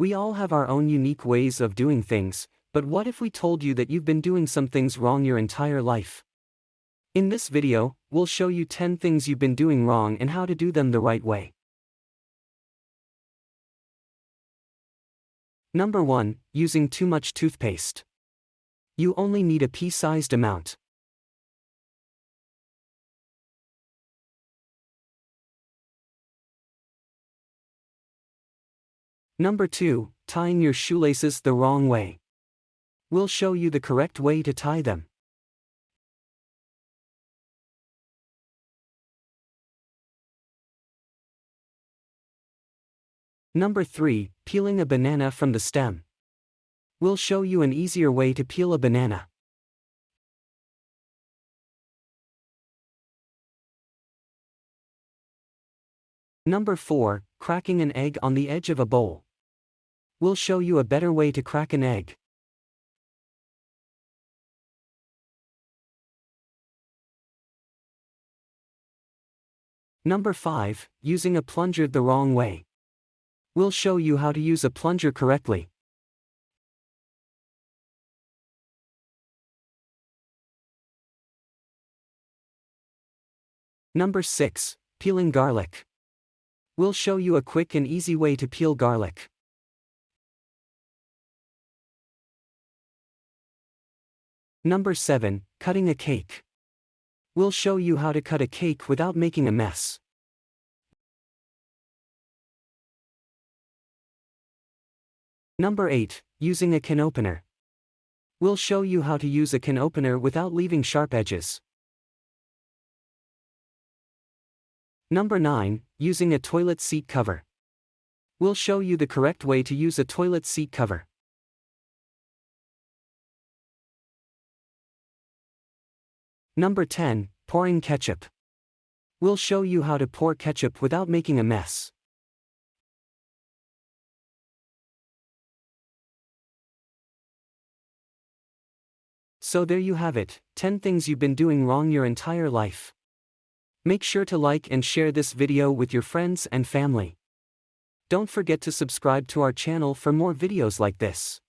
We all have our own unique ways of doing things, but what if we told you that you've been doing some things wrong your entire life? In this video, we'll show you 10 things you've been doing wrong and how to do them the right way. Number 1. Using too much toothpaste. You only need a pea-sized amount. Number 2. Tying your shoelaces the wrong way. We'll show you the correct way to tie them. Number 3. Peeling a banana from the stem. We'll show you an easier way to peel a banana. Number 4. Cracking an egg on the edge of a bowl. We'll show you a better way to crack an egg. Number 5. Using a plunger the wrong way. We'll show you how to use a plunger correctly. Number 6. Peeling garlic. We'll show you a quick and easy way to peel garlic. Number 7. Cutting a cake. We'll show you how to cut a cake without making a mess. Number 8. Using a can opener. We'll show you how to use a can opener without leaving sharp edges. Number 9. Using a toilet seat cover. We'll show you the correct way to use a toilet seat cover. Number 10. Pouring ketchup. We'll show you how to pour ketchup without making a mess. So there you have it, 10 things you've been doing wrong your entire life. Make sure to like and share this video with your friends and family. Don't forget to subscribe to our channel for more videos like this.